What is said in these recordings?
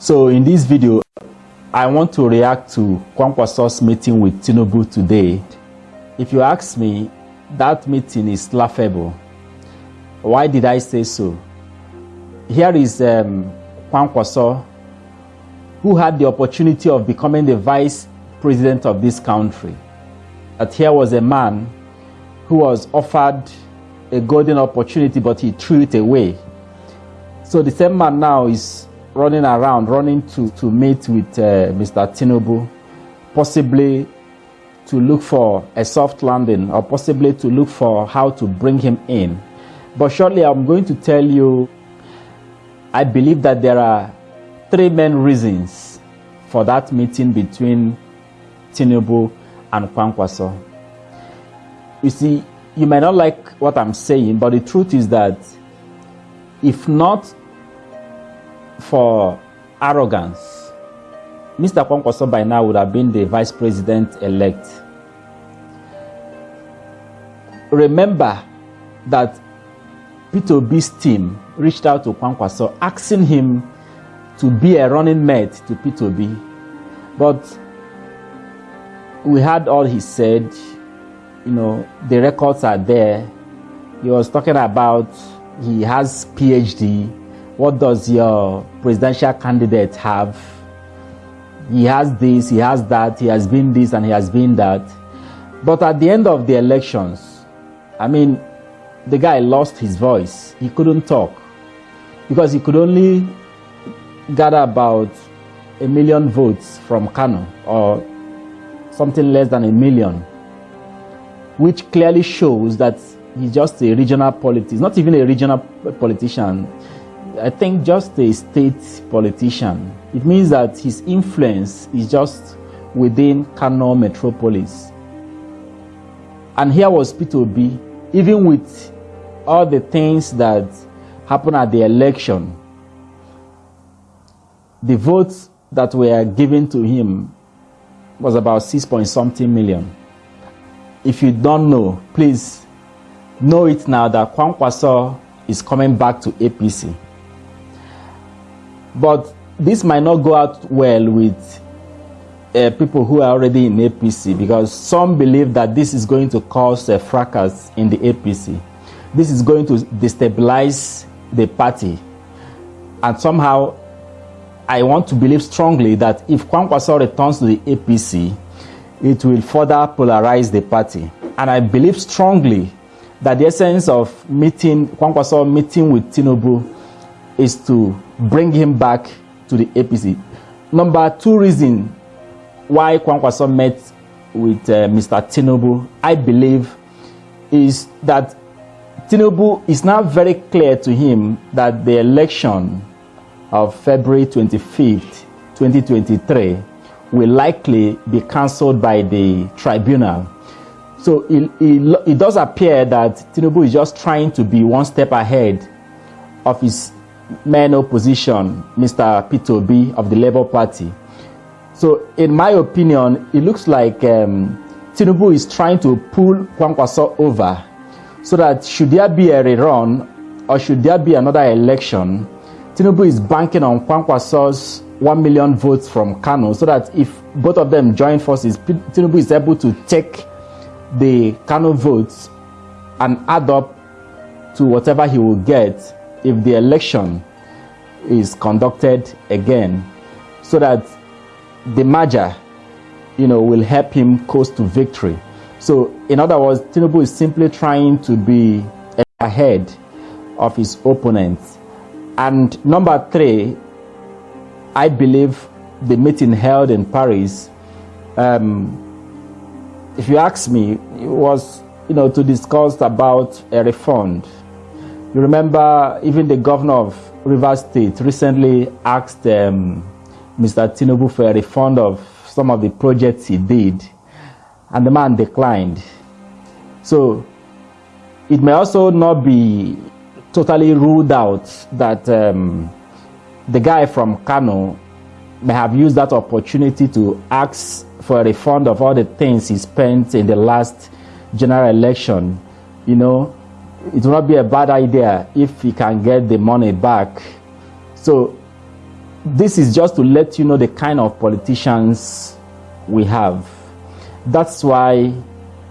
So in this video, I want to react to Kwankwaso's meeting with Tinubu today. If you ask me, that meeting is laughable. Why did I say so? Here is um, Kwankwaso, who had the opportunity of becoming the vice president of this country. That here was a man who was offered a golden opportunity, but he threw it away. So the same man now is running around, running to, to meet with uh, Mr. Tinubu, possibly to look for a soft landing or possibly to look for how to bring him in. But shortly, I'm going to tell you, I believe that there are three main reasons for that meeting between Tinubu and Kwankwaso. You see, you may not like what I'm saying, but the truth is that if not for arrogance, Mr. Kwankwaso by now would have been the vice president elect. Remember that Peter Obi's team reached out to Kwankwaso asking him to be a running mate to Peter Obi. But we heard all he said. You know, the records are there. He was talking about he has PhD what does your presidential candidate have? He has this, he has that, he has been this, and he has been that. But at the end of the elections, I mean, the guy lost his voice. He couldn't talk because he could only gather about a million votes from Kano or something less than a million, which clearly shows that he's just a regional politician, not even a regional politician. I think just a state politician. It means that his influence is just within Kano metropolis. And here was Peter even with all the things that happened at the election, the votes that were given to him was about six point something million. If you don't know, please know it now that Kwankwaso is coming back to APC. But this might not go out well with uh, people who are already in APC because some believe that this is going to cause a fracas in the APC. This is going to destabilize the party. And somehow, I want to believe strongly that if Kwankwaso returns to the APC, it will further polarize the party. And I believe strongly that the essence of meeting Kwankwaso meeting with Tinubu is to bring him back to the APC. Number two reason why Kwankwaso met with uh, Mr. Tinubu, I believe, is that Tinubu is now very clear to him that the election of February 25th, 2023 will likely be cancelled by the tribunal. So it, it, it does appear that Tinubu is just trying to be one step ahead of his main opposition, Mr. Peter Obi of the Labour Party. So, in my opinion, it looks like um, Tinubu is trying to pull Kwankwaso over so that should there be a rerun or should there be another election, Tinubu is banking on Kwankwaso's 1 million votes from Kano so that if both of them join forces, Tinubu is able to take the Kano votes and add up to whatever he will get if the election is conducted again so that the merger you know will help him coast to victory. So in other words tinubu is simply trying to be ahead of his opponents. And number three i believe the meeting held in paris um, if you ask me it was you know to discuss about a refund you remember even the governor of Rivers State recently asked um, Mr. Tinubu for a refund of some of the projects he did, and the man declined. So it may also not be totally ruled out that um, the guy from Kano may have used that opportunity to ask for a refund of all the things he spent in the last general election. You know, it will not be a bad idea if he can get the money back. So this is just to let you know the kind of politicians we have. That's why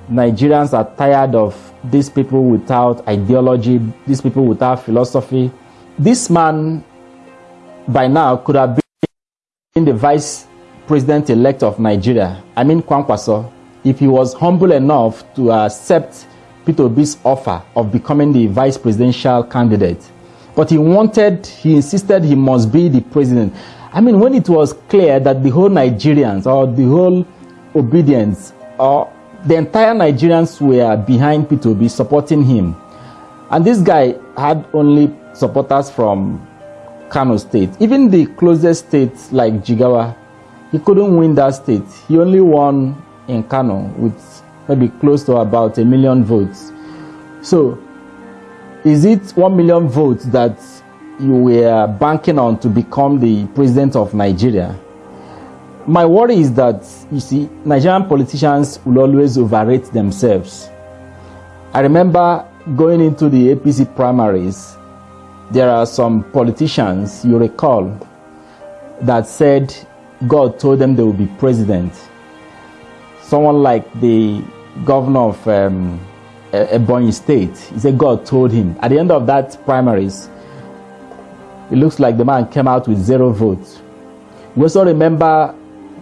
Nigerians are tired of these people without ideology, these people without philosophy. This man, by now, could have been the vice president elect of Nigeria, I mean Kwankwaso, if he was humble enough to accept Peter Obi's offer of becoming the vice presidential candidate. But he wanted, he insisted he must be the president. I mean, when it was clear that the whole Nigerians or the whole Obidients or the entire Nigerians were behind Peter Obi supporting him. And this guy had only supporters from Kano State. Even the closest states like Jigawa, he couldn't win that state. He only won in Kano with maybe close to about a million votes. So, is it one million votes that you were banking on to become the president of Nigeria? My worry is that, you see, Nigerian politicians will always overrate themselves. I remember going into the APC primaries, there are some politicians, you recall, that said God told them they would be president. Someone like the governor of um, Ebonyi State, he said God told him. At the end of that primaries, it looks like the man came out with zero votes. We also remember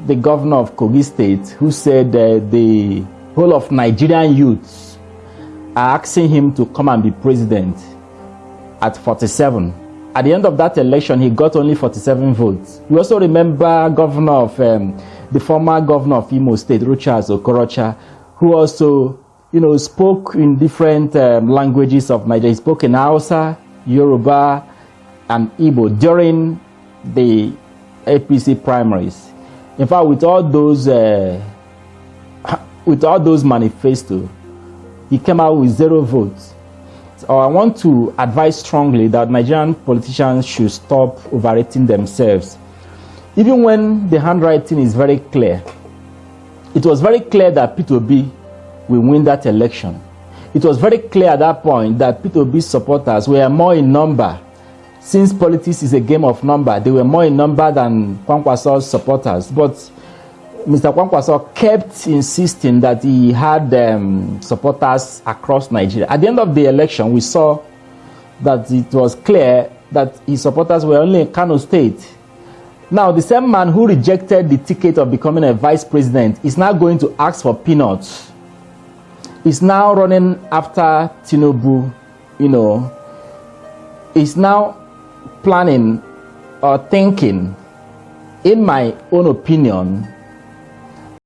the governor of Kogi State who said uh, the whole of Nigerian youths are asking him to come and be president at 47. At the end of that election, he got only 47 votes. We also remember governor of um, the former governor of Imo State, Rochas Okorocha, who also, you know, spoke in different um, languages of Nigeria. He spoke in Hausa, Yoruba, and Igbo during the APC primaries. In fact, with all those, uh, with all those manifesto, he came out with zero votes. So I want to advise strongly that Nigerian politicians should stop overrating themselves. Even when the handwriting is very clear, it was very clear that Peter Obi will win that election. It was very clear at that point that Obi's supporters were more in number. Since politics is a game of number, they were more in number than Kwankwaso's supporters. But Mr. Kwankwaso kept insisting that he had um, supporters across Nigeria. At the end of the election, we saw that it was clear that his supporters were only in Kano State. Now, the same man who rejected the ticket of becoming a vice president is now going to ask for peanuts. He's now running after Tinubu, you know. He's now planning or thinking, in my own opinion,